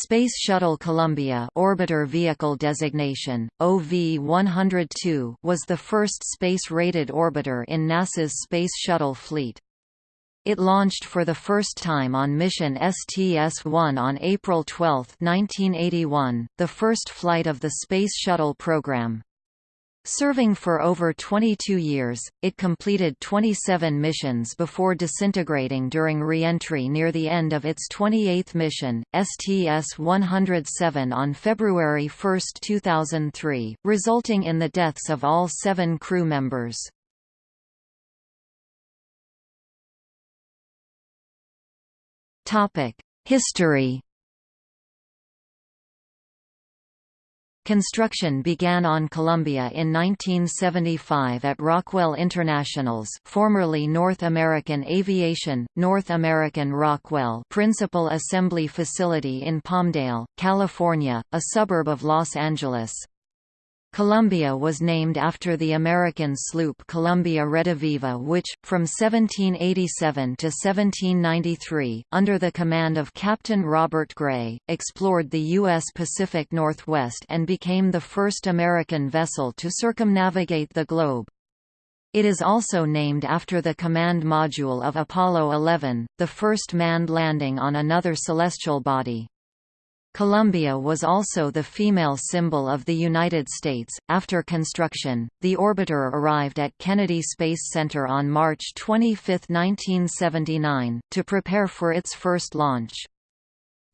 Space Shuttle Columbia Orbiter Vehicle Designation, OV-102 was the first space-rated orbiter in NASA's Space Shuttle fleet. It launched for the first time on mission STS-1 on April 12, 1981, the first flight of the Space Shuttle program. Serving for over 22 years, it completed 27 missions before disintegrating during re-entry near the end of its 28th mission, STS-107 on February 1, 2003, resulting in the deaths of all seven crew members. History Construction began on Columbia in 1975 at Rockwell International's formerly North American Aviation, North American Rockwell principal assembly facility in Palmdale, California, a suburb of Los Angeles. Columbia was named after the American sloop Columbia Rediviva which, from 1787 to 1793, under the command of Captain Robert Gray, explored the U.S. Pacific Northwest and became the first American vessel to circumnavigate the globe. It is also named after the command module of Apollo 11, the first manned landing on another celestial body. Columbia was also the female symbol of the United States. After construction, the orbiter arrived at Kennedy Space Center on March 25, 1979, to prepare for its first launch.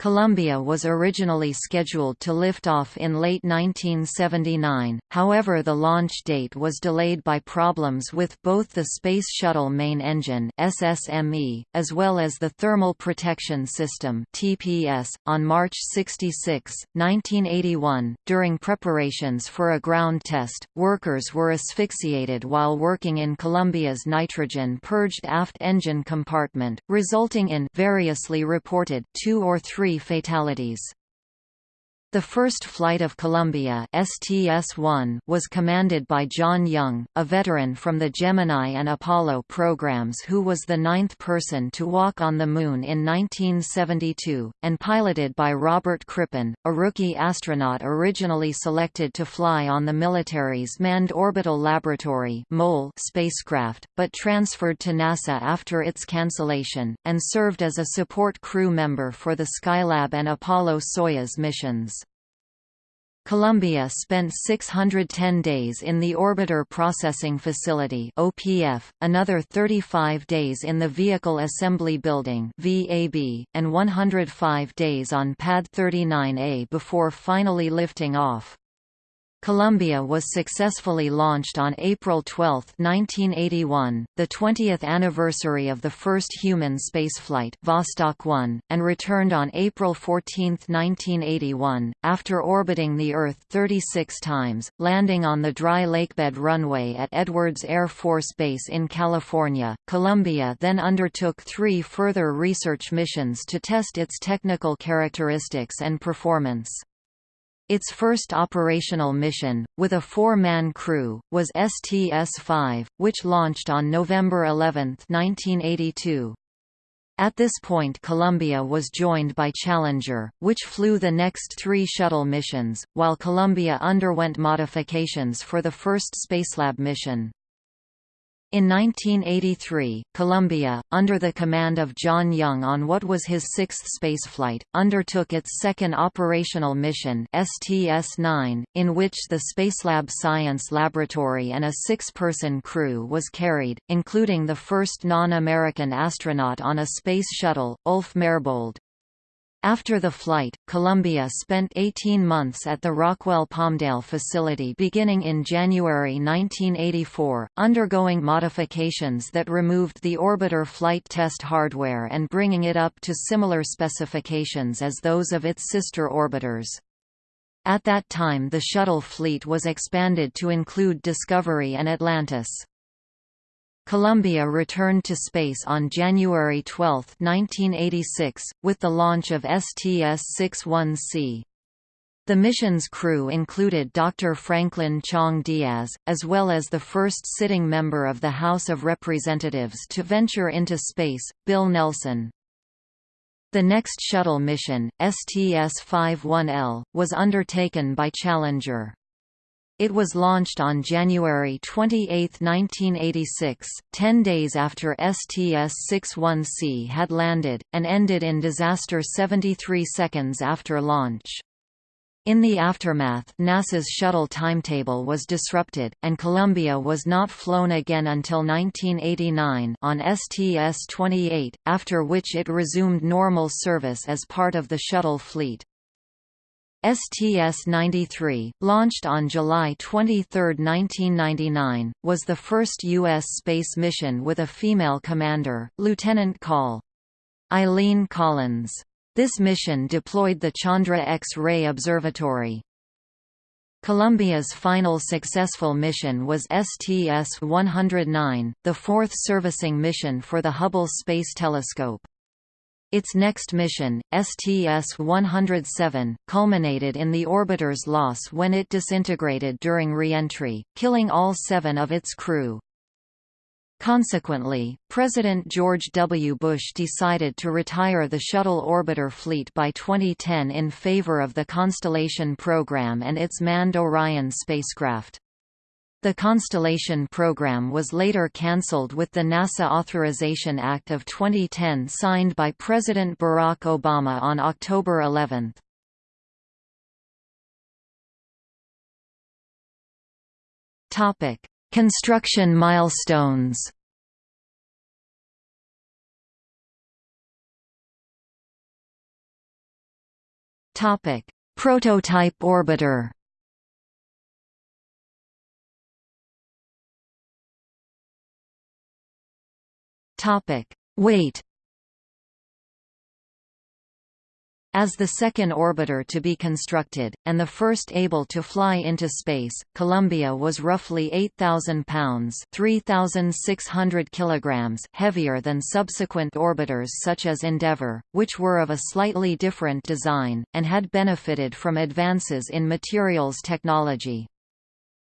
Columbia was originally scheduled to lift off in late 1979, however the launch date was delayed by problems with both the Space Shuttle Main Engine SSME, as well as the Thermal Protection System TPS. .On March 66, 1981, during preparations for a ground test, workers were asphyxiated while working in Columbia's nitrogen-purged aft engine compartment, resulting in variously reported two or three three fatalities. The first flight of Columbia STS-1 was commanded by John Young, a veteran from the Gemini and Apollo programs who was the ninth person to walk on the Moon in 1972, and piloted by Robert Crippen, a rookie astronaut originally selected to fly on the military's Manned Orbital Laboratory spacecraft, but transferred to NASA after its cancellation, and served as a support crew member for the Skylab and Apollo-Soyuz missions. Columbia spent 610 days in the Orbiter Processing Facility (OPF), another 35 days in the Vehicle Assembly Building (VAB), and 105 days on Pad 39A before finally lifting off. Columbia was successfully launched on April 12, 1981, the 20th anniversary of the first human spaceflight Vostok 1, and returned on April 14, 1981, after orbiting the Earth 36 times, landing on the dry lakebed runway at Edwards Air Force Base in California. Columbia then undertook three further research missions to test its technical characteristics and performance. Its first operational mission, with a four-man crew, was STS-5, which launched on November 11, 1982. At this point Columbia was joined by Challenger, which flew the next three shuttle missions, while Columbia underwent modifications for the first Spacelab mission. In 1983, Columbia, under the command of John Young on what was his sixth spaceflight, undertook its second operational mission STS-9, in which the Spacelab Science Laboratory and a six-person crew was carried, including the first non-American astronaut on a space shuttle, Ulf Merbold. After the flight, Columbia spent 18 months at the Rockwell Palmdale facility beginning in January 1984, undergoing modifications that removed the orbiter flight test hardware and bringing it up to similar specifications as those of its sister orbiters. At that time the shuttle fleet was expanded to include Discovery and Atlantis. Columbia returned to space on January 12, 1986, with the launch of STS-61C. The mission's crew included Dr. Franklin Chang Diaz, as well as the first sitting member of the House of Representatives to venture into space, Bill Nelson. The next shuttle mission, STS-51L, was undertaken by Challenger. It was launched on January 28, 1986, ten days after STS-61C had landed, and ended in disaster 73 seconds after launch. In the aftermath NASA's shuttle timetable was disrupted, and Columbia was not flown again until 1989 on STS-28, after which it resumed normal service as part of the shuttle fleet. STS-93, launched on July 23, 1999, was the first U.S. space mission with a female commander, Lieutenant Col. Eileen Collins. This mission deployed the Chandra X-ray Observatory. Columbia's final successful mission was STS-109, the fourth servicing mission for the Hubble Space Telescope. Its next mission, STS-107, culminated in the orbiter's loss when it disintegrated during re-entry, killing all seven of its crew. Consequently, President George W. Bush decided to retire the shuttle orbiter fleet by 2010 in favor of the Constellation program and its manned Orion spacecraft. The Constellation program was later cancelled with the NASA Authorization Act of 2010 signed by President Barack Obama on October 11. Topic: Construction milestones Prototype orbiter. Topic: Weight As the second orbiter to be constructed, and the first able to fly into space, Columbia was roughly 8,000 pounds 3,600 kilograms heavier than subsequent orbiters such as Endeavour, which were of a slightly different design, and had benefited from advances in materials technology.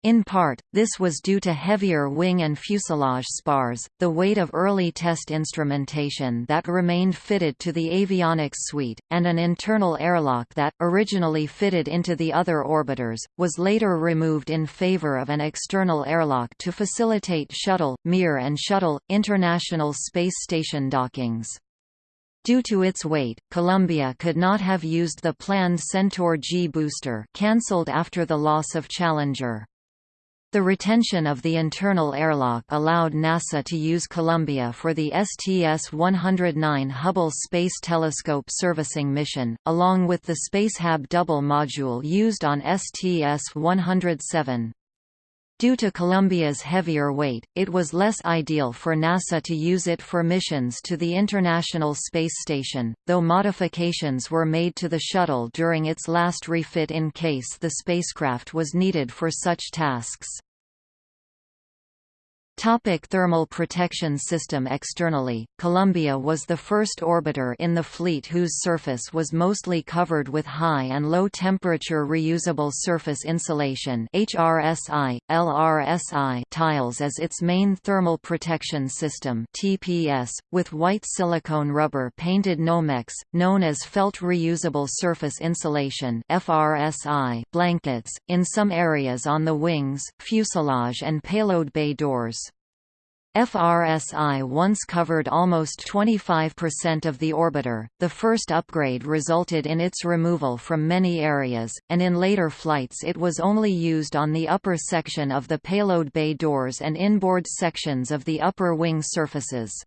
In part, this was due to heavier wing and fuselage spars, the weight of early test instrumentation that remained fitted to the avionics suite, and an internal airlock that, originally fitted into the other orbiters, was later removed in favor of an external airlock to facilitate shuttle, Mir and shuttle, International Space Station dockings. Due to its weight, Columbia could not have used the planned Centaur G booster cancelled after the loss of Challenger. The retention of the internal airlock allowed NASA to use Columbia for the STS-109 Hubble Space Telescope servicing mission, along with the Spacehab double module used on STS-107. Due to Columbia's heavier weight, it was less ideal for NASA to use it for missions to the International Space Station, though modifications were made to the shuttle during its last refit in case the spacecraft was needed for such tasks. Topic thermal protection system Externally, Columbia was the first orbiter in the fleet whose surface was mostly covered with high and low temperature reusable surface insulation HRSI, LRSI tiles as its main thermal protection system TPS, with white silicone rubber painted Nomex, known as felt reusable surface insulation FRSI blankets, in some areas on the wings, fuselage and payload bay doors. FRSI once covered almost 25% of the orbiter. The first upgrade resulted in its removal from many areas, and in later flights it was only used on the upper section of the payload bay doors and inboard sections of the upper wing surfaces.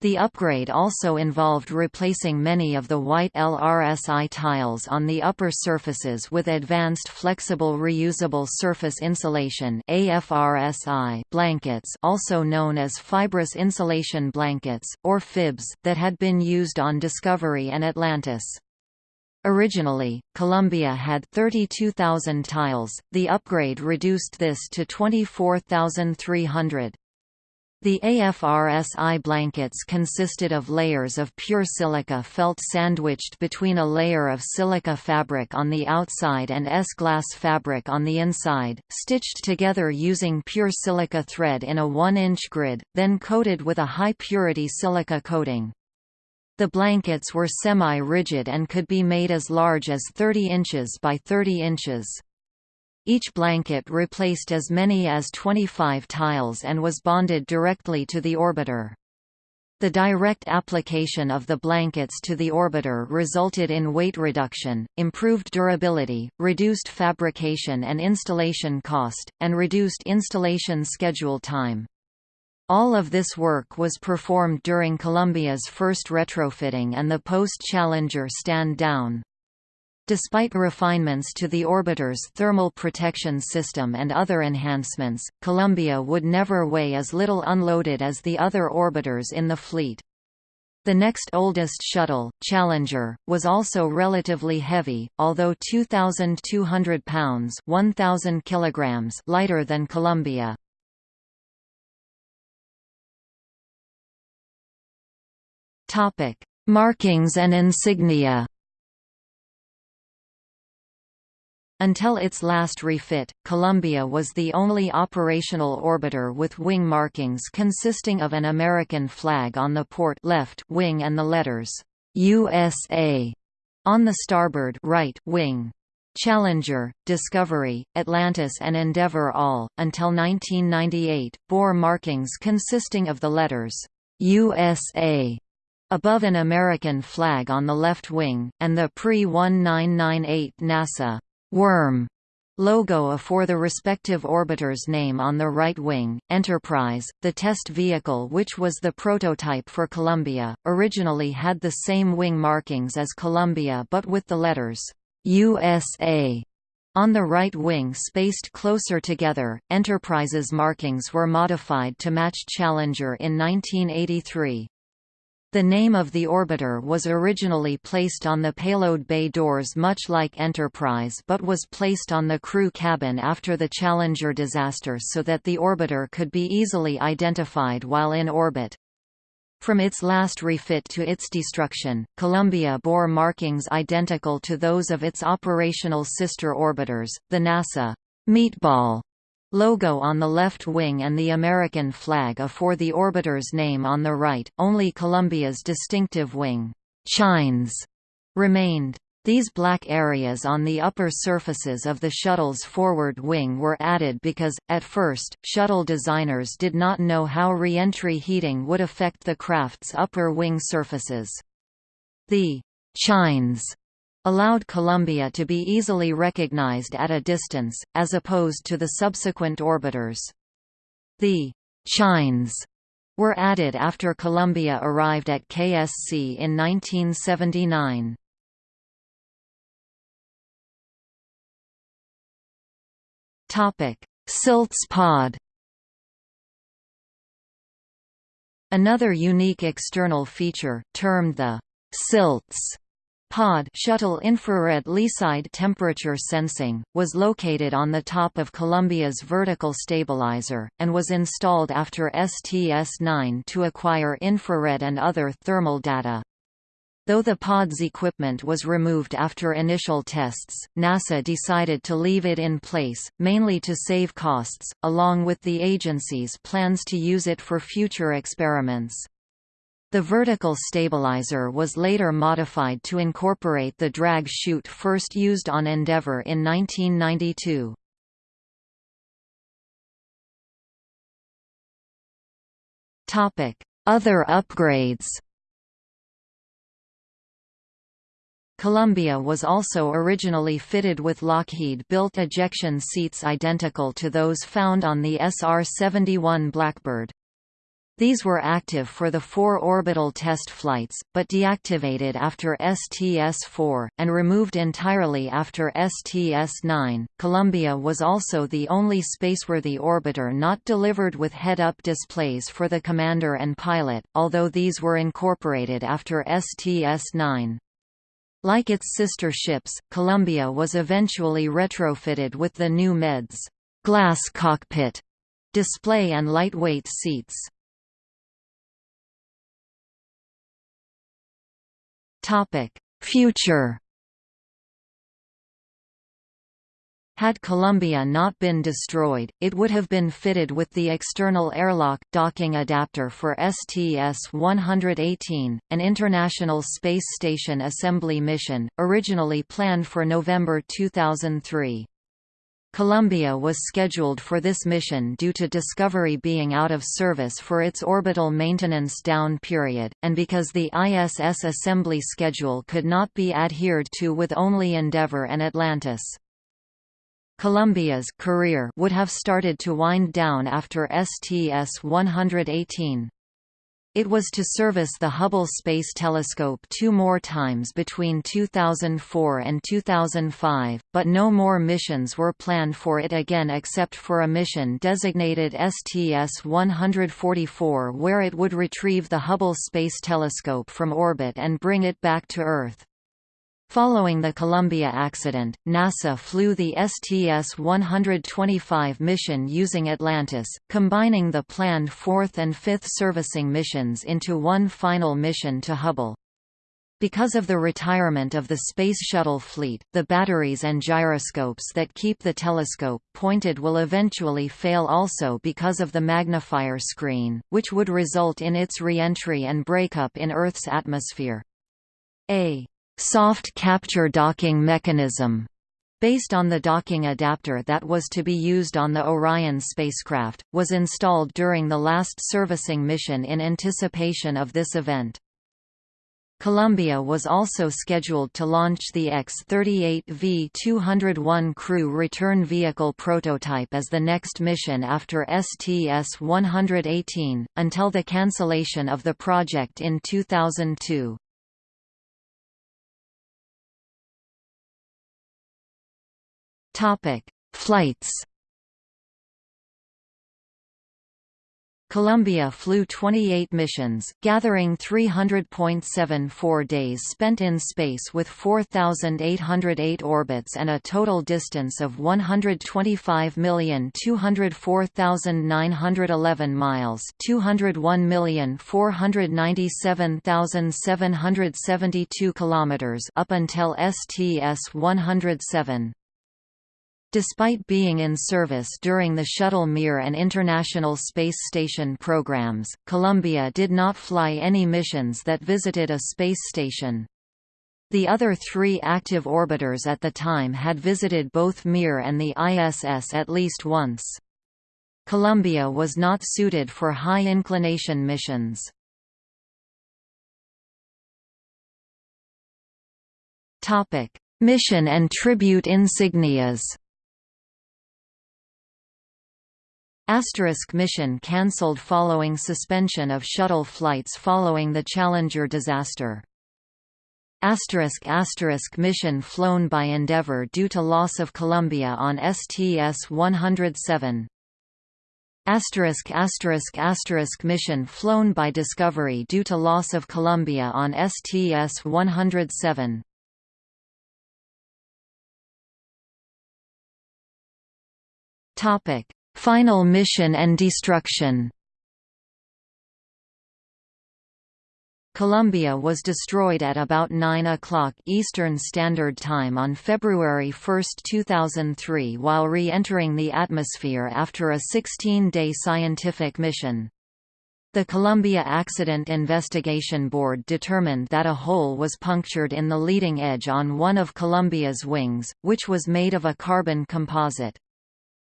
The upgrade also involved replacing many of the white LRSI tiles on the upper surfaces with advanced flexible reusable surface insulation AFRSI blankets also known as fibrous insulation blankets, or FIBS, that had been used on Discovery and Atlantis. Originally, Columbia had 32,000 tiles, the upgrade reduced this to 24,300. The AFRSI blankets consisted of layers of pure silica felt sandwiched between a layer of silica fabric on the outside and S-glass fabric on the inside, stitched together using pure silica thread in a 1-inch grid, then coated with a high-purity silica coating. The blankets were semi-rigid and could be made as large as 30 inches by 30 inches. Each blanket replaced as many as 25 tiles and was bonded directly to the orbiter. The direct application of the blankets to the orbiter resulted in weight reduction, improved durability, reduced fabrication and installation cost, and reduced installation schedule time. All of this work was performed during Columbia's first retrofitting and the post-Challenger stand-down. Despite refinements to the orbiter's thermal protection system and other enhancements, Columbia would never weigh as little unloaded as the other orbiters in the fleet. The next oldest shuttle, Challenger, was also relatively heavy, although 2,200 pounds 1,000 kilograms lighter than Columbia. Markings and insignia Until its last refit, Columbia was the only operational orbiter with wing markings consisting of an American flag on the port left wing and the letters USA on the starboard right wing. Challenger, Discovery, Atlantis and Endeavour all, until 1998, bore markings consisting of the letters USA above an American flag on the left wing, and the pre-1998 NASA Worm logo for the respective orbiter's name on the right wing. Enterprise, the test vehicle which was the prototype for Columbia, originally had the same wing markings as Columbia but with the letters USA on the right wing spaced closer together. Enterprise's markings were modified to match Challenger in 1983. The name of the orbiter was originally placed on the payload bay doors much like Enterprise but was placed on the crew cabin after the Challenger disaster so that the orbiter could be easily identified while in orbit. From its last refit to its destruction, Columbia bore markings identical to those of its operational sister orbiters, the NASA meatball logo on the left wing and the American flag afore the orbiter's name on the right, only Columbia's distinctive wing, chines, remained. These black areas on the upper surfaces of the shuttle's forward wing were added because, at first, shuttle designers did not know how re-entry heating would affect the craft's upper wing surfaces. The chines allowed Columbia to be easily recognized at a distance, as opposed to the subsequent orbiters. The chines were added after Columbia arrived at KSC in 1979. Topic: Silts pod. Another unique external feature, termed the silts Pod shuttle infrared leeside temperature sensing, was located on the top of Columbia's vertical stabilizer, and was installed after STS-9 to acquire infrared and other thermal data. Though the pod's equipment was removed after initial tests, NASA decided to leave it in place, mainly to save costs, along with the agency's plans to use it for future experiments. The vertical stabilizer was later modified to incorporate the drag chute first used on Endeavour in 1992. Other upgrades Columbia was also originally fitted with Lockheed-built ejection seats identical to those found on the SR-71 Blackbird. These were active for the four orbital test flights, but deactivated after STS-4, and removed entirely after STS-9. Columbia was also the only spaceworthy orbiter not delivered with head-up displays for the commander and pilot, although these were incorporated after STS-9. Like its sister ships, Columbia was eventually retrofitted with the new MEDS glass cockpit display and lightweight seats. Topic: Future Had Columbia not been destroyed, it would have been fitted with the external airlock docking adapter for STS-118, an International Space Station assembly mission, originally planned for November 2003. Columbia was scheduled for this mission due to Discovery being out of service for its orbital maintenance down period, and because the ISS assembly schedule could not be adhered to with only Endeavour and Atlantis. Columbia's career would have started to wind down after STS-118. It was to service the Hubble Space Telescope two more times between 2004 and 2005, but no more missions were planned for it again except for a mission designated STS-144 where it would retrieve the Hubble Space Telescope from orbit and bring it back to Earth. Following the Columbia accident, NASA flew the STS-125 mission using Atlantis, combining the planned fourth and fifth servicing missions into one final mission to Hubble. Because of the retirement of the Space Shuttle fleet, the batteries and gyroscopes that keep the telescope pointed will eventually fail also because of the magnifier screen, which would result in its re-entry and breakup in Earth's atmosphere. A soft capture docking mechanism based on the docking adapter that was to be used on the Orion spacecraft, was installed during the last servicing mission in anticipation of this event. Columbia was also scheduled to launch the X-38V 201 crew return vehicle prototype as the next mission after STS-118, until the cancellation of the project in 2002. Flights. Columbia flew 28 missions, gathering 300.74 days spent in space with 4,808 orbits and a total distance of 125,204,911 miles 201,497,772 kilometers up until STS-107. Despite being in service during the Shuttle Mir and International Space Station programs, Columbia did not fly any missions that visited a space station. The other three active orbiters at the time had visited both Mir and the ISS at least once. Columbia was not suited for high-inclination missions. Mission and tribute insignias Asterisk mission cancelled following suspension of shuttle flights following the Challenger disaster. Asterisk asterisk mission flown by Endeavour due to loss of Columbia on STS-107. Asterisk asterisk asterisk mission flown by Discovery due to loss of Columbia on STS-107. Topic Final mission and destruction Columbia was destroyed at about 9 o'clock Eastern Standard Time on February 1, 2003 while re-entering the atmosphere after a 16-day scientific mission. The Columbia Accident Investigation Board determined that a hole was punctured in the leading edge on one of Columbia's wings, which was made of a carbon composite.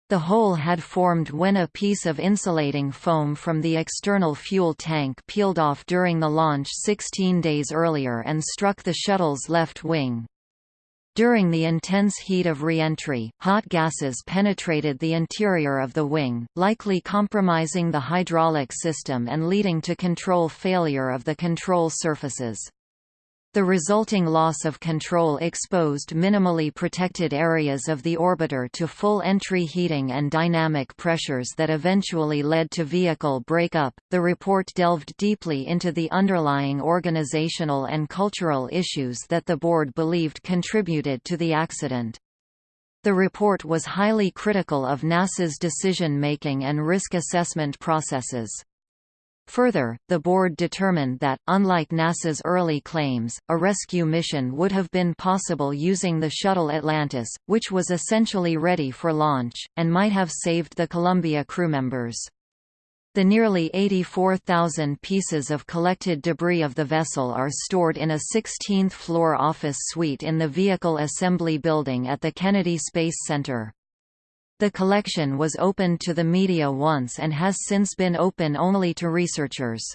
The hole had formed when a piece of insulating foam from the external fuel tank peeled off during the launch 16 days earlier and struck the shuttle's left wing. During the intense heat of reentry, hot gases penetrated the interior of the wing, likely compromising the hydraulic system and leading to control failure of the control surfaces. The resulting loss of control exposed minimally protected areas of the orbiter to full entry heating and dynamic pressures that eventually led to vehicle breakup. The report delved deeply into the underlying organizational and cultural issues that the board believed contributed to the accident. The report was highly critical of NASA's decision-making and risk assessment processes. Further, the board determined that, unlike NASA's early claims, a rescue mission would have been possible using the Shuttle Atlantis, which was essentially ready for launch, and might have saved the Columbia crewmembers. The nearly 84,000 pieces of collected debris of the vessel are stored in a 16th-floor office suite in the Vehicle Assembly Building at the Kennedy Space Center. The collection was opened to the media once and has since been open only to researchers.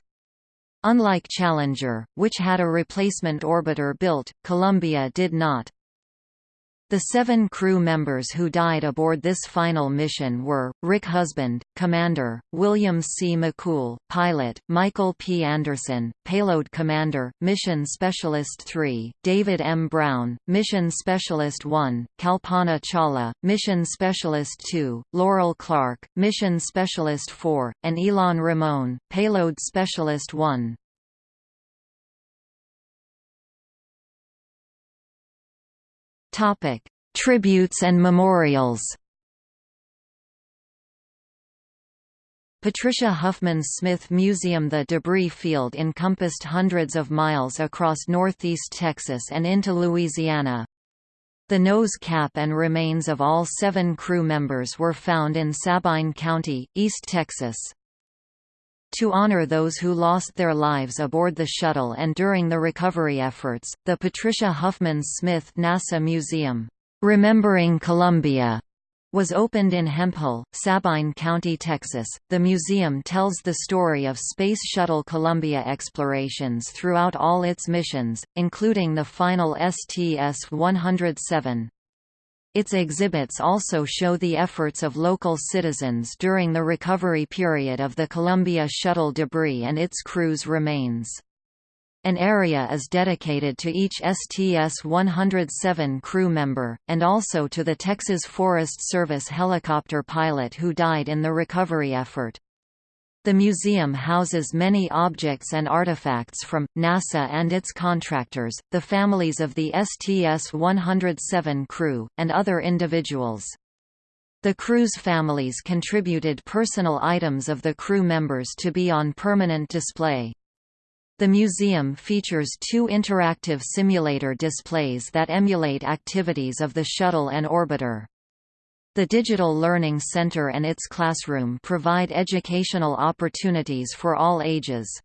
Unlike Challenger, which had a replacement orbiter built, Columbia did not. The seven crew members who died aboard this final mission were, Rick Husband, Commander, William C. McCool, Pilot, Michael P. Anderson, Payload Commander, Mission Specialist 3, David M. Brown, Mission Specialist 1, Kalpana Chawla, Mission Specialist 2, Laurel Clark, Mission Specialist 4, and Ilan Ramon, Payload Specialist 1. Topic: Tributes and memorials. Patricia Huffman Smith Museum The debris field encompassed hundreds of miles across northeast Texas and into Louisiana. The nose cap and remains of all seven crew members were found in Sabine County, East Texas. To honor those who lost their lives aboard the shuttle and during the recovery efforts, the Patricia Huffman Smith NASA Museum, Remembering Columbia, was opened in Hemphill, Sabine County, Texas. The museum tells the story of Space Shuttle Columbia explorations throughout all its missions, including the final STS-107. Its exhibits also show the efforts of local citizens during the recovery period of the Columbia shuttle debris and its crew's remains. An area is dedicated to each STS-107 crew member, and also to the Texas Forest Service helicopter pilot who died in the recovery effort. The museum houses many objects and artifacts from, NASA and its contractors, the families of the STS-107 crew, and other individuals. The crew's families contributed personal items of the crew members to be on permanent display. The museum features two interactive simulator displays that emulate activities of the shuttle and orbiter. The Digital Learning Center and its classroom provide educational opportunities for all ages.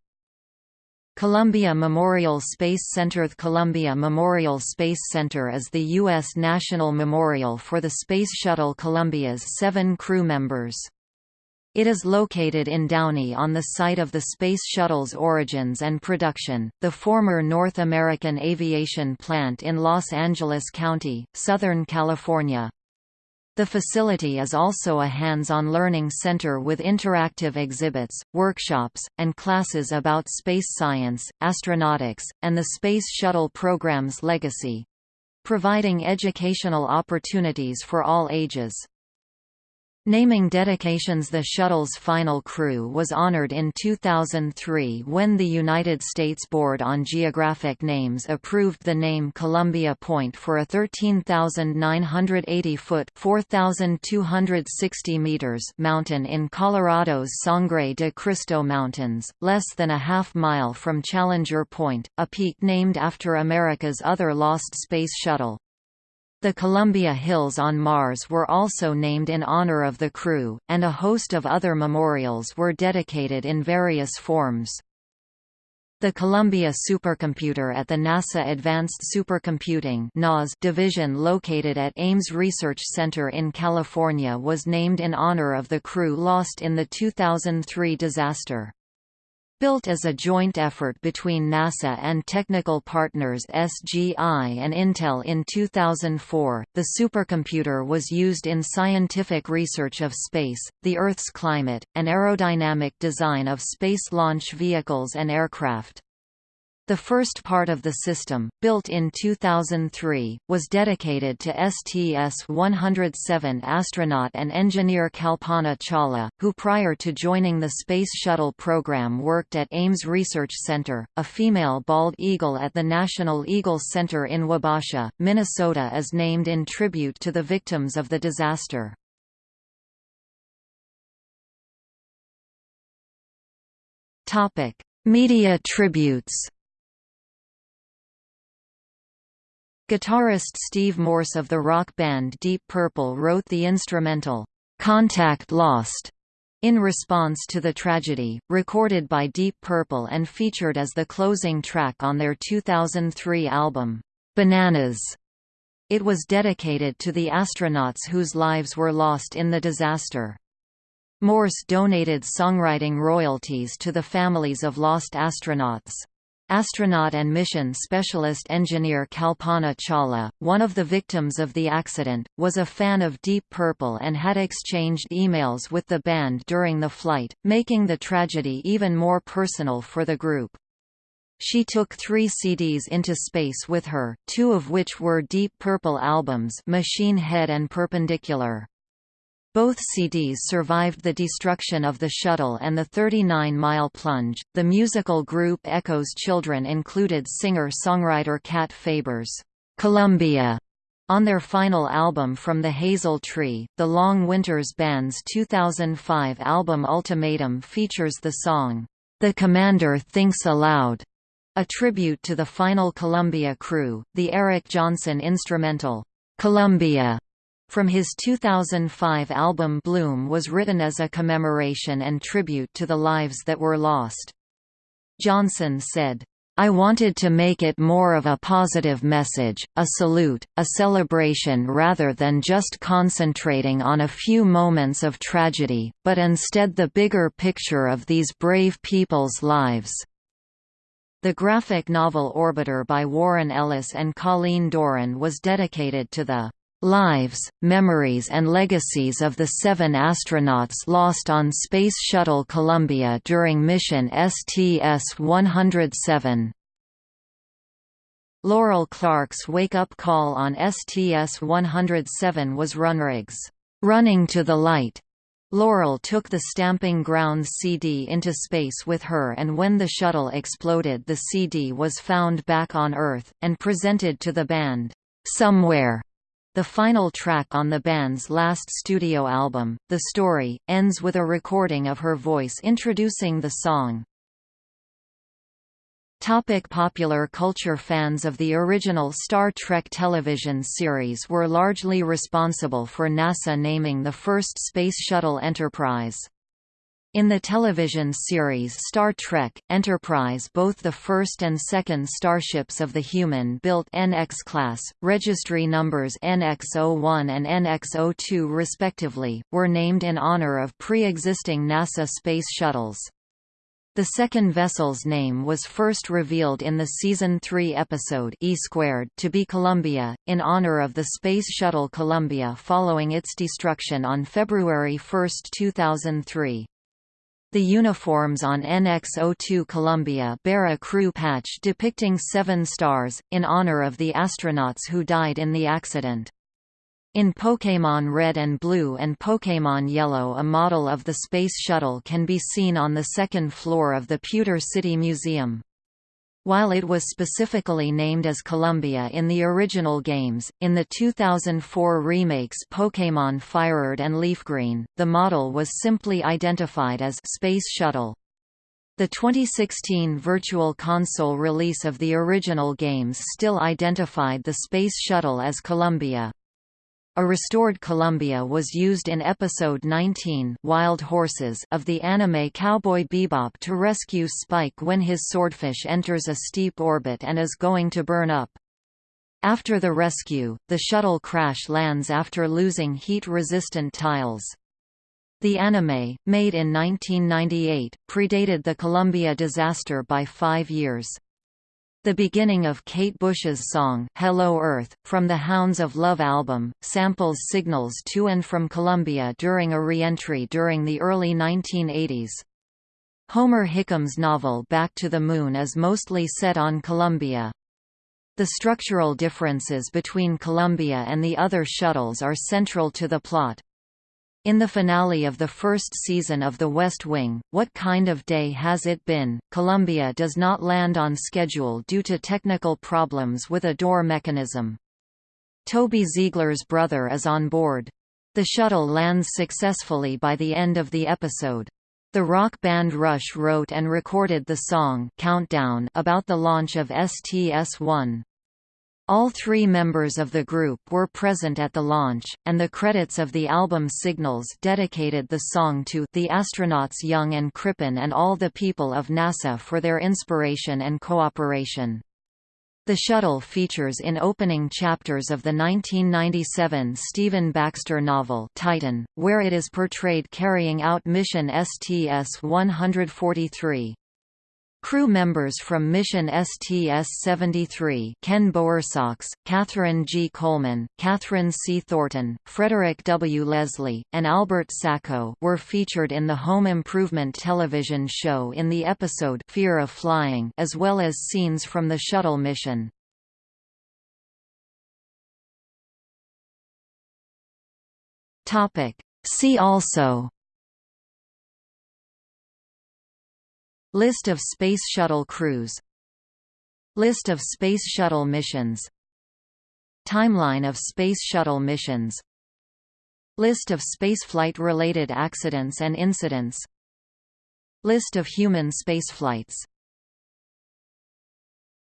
Columbia Memorial Space Center The Columbia Memorial Space Center is the U.S. national memorial for the Space Shuttle Columbia's seven crew members. It is located in Downey on the site of the Space Shuttle's origins and production, the former North American Aviation Plant in Los Angeles County, Southern California. The facility is also a hands-on learning center with interactive exhibits, workshops, and classes about space science, astronautics, and the Space Shuttle program's legacy. Providing educational opportunities for all ages. Naming dedications The shuttle's final crew was honored in 2003 when the United States Board on Geographic Names approved the name Columbia Point for a 13,980-foot (4,260 meters) mountain in Colorado's Sangre de Cristo Mountains, less than a half mile from Challenger Point, a peak named after America's other lost space shuttle. The Columbia Hills on Mars were also named in honor of the crew, and a host of other memorials were dedicated in various forms. The Columbia supercomputer at the NASA Advanced Supercomputing division located at Ames Research Center in California was named in honor of the crew lost in the 2003 disaster. Built as a joint effort between NASA and technical partners SGI and Intel in 2004, the supercomputer was used in scientific research of space, the Earth's climate, and aerodynamic design of space launch vehicles and aircraft. The first part of the system, built in 2003, was dedicated to STS-107 astronaut and engineer Kalpana Chawla, who prior to joining the Space Shuttle program worked at Ames Research Center. A female bald eagle at the National Eagle Center in Wabasha, Minnesota is named in tribute to the victims of the disaster. Topic: Media tributes. Guitarist Steve Morse of the rock band Deep Purple wrote the instrumental, "'Contact Lost' in response to the tragedy, recorded by Deep Purple and featured as the closing track on their 2003 album, "'Bananas'. It was dedicated to the astronauts whose lives were lost in the disaster. Morse donated songwriting royalties to the families of lost astronauts. Astronaut and mission specialist engineer Kalpana Chawla, one of the victims of the accident, was a fan of Deep Purple and had exchanged emails with the band during the flight, making the tragedy even more personal for the group. She took three CDs into space with her, two of which were Deep Purple albums Machine Head and Perpendicular. Both CDs survived the destruction of the shuttle and the 39-mile plunge. The musical group Echo's children included singer-songwriter Cat Faber's Columbia on their final album From the Hazel Tree. The Long Winters Band's 2005 album Ultimatum features the song The Commander Thinks Aloud, a tribute to the final Columbia crew. The Eric Johnson instrumental Columbia from his 2005 album Bloom was written as a commemoration and tribute to the lives that were lost. Johnson said, I wanted to make it more of a positive message, a salute, a celebration rather than just concentrating on a few moments of tragedy, but instead the bigger picture of these brave people's lives. The graphic novel Orbiter by Warren Ellis and Colleen Doran was dedicated to the lives, memories and legacies of the seven astronauts lost on Space Shuttle Columbia during mission STS-107. Laurel Clark's wake-up call on STS-107 was Runrig's "'Running to the Light' Laurel took the Stamping Grounds CD into space with her and when the shuttle exploded the CD was found back on Earth, and presented to the band, "'Somewhere' The final track on the band's last studio album, The Story, ends with a recording of her voice introducing the song. Topic popular culture Fans of the original Star Trek television series were largely responsible for NASA naming the first Space Shuttle Enterprise. In the television series Star Trek, Enterprise both the first and second starships of the human-built NX class, registry numbers NX-01 and NX-02 respectively, were named in honor of pre-existing NASA space shuttles. The second vessel's name was first revealed in the Season 3 episode E squared to be Columbia, in honor of the Space Shuttle Columbia following its destruction on February 1, 2003. The uniforms on NX-02 Columbia bear a crew patch depicting seven stars, in honor of the astronauts who died in the accident. In Pokémon Red and Blue and Pokémon Yellow a model of the Space Shuttle can be seen on the second floor of the Pewter City Museum. While it was specifically named as Columbia in the original games, in the 2004 remakes Pokémon FireRed and Leafgreen, the model was simply identified as Space Shuttle. The 2016 Virtual Console release of the original games still identified the Space Shuttle as Columbia. A restored Columbia was used in Episode 19 Wild Horses of the anime Cowboy Bebop to rescue Spike when his swordfish enters a steep orbit and is going to burn up. After the rescue, the shuttle crash lands after losing heat-resistant tiles. The anime, made in 1998, predated the Columbia disaster by five years. The beginning of Kate Bush's song, Hello Earth, from the Hounds of Love album, samples signals to and from Columbia during a re-entry during the early 1980s. Homer Hickam's novel Back to the Moon is mostly set on Columbia. The structural differences between Columbia and the other shuttles are central to the plot. In the finale of the first season of The West Wing, What Kind of Day Has It Been?, Columbia does not land on schedule due to technical problems with a door mechanism. Toby Ziegler's brother is on board. The shuttle lands successfully by the end of the episode. The rock band Rush wrote and recorded the song Countdown about the launch of STS-1. All three members of the group were present at the launch, and the credits of the album Signals dedicated the song to the astronauts Young and Crippen and all the people of NASA for their inspiration and cooperation. The shuttle features in opening chapters of the 1997 Stephen Baxter novel Titan, where it is portrayed carrying out mission STS-143. Crew members from Mission STS-73 Ken Bowersox, Catherine G. Coleman, Kathryn C. Thornton, Frederick W. Leslie, and Albert Sacco were featured in the Home Improvement television show in the episode Fear of Flying as well as scenes from the shuttle mission. See also List of Space Shuttle crews. List of Space Shuttle missions. Timeline of Space Shuttle missions. List of spaceflight-related accidents and incidents. List of human spaceflights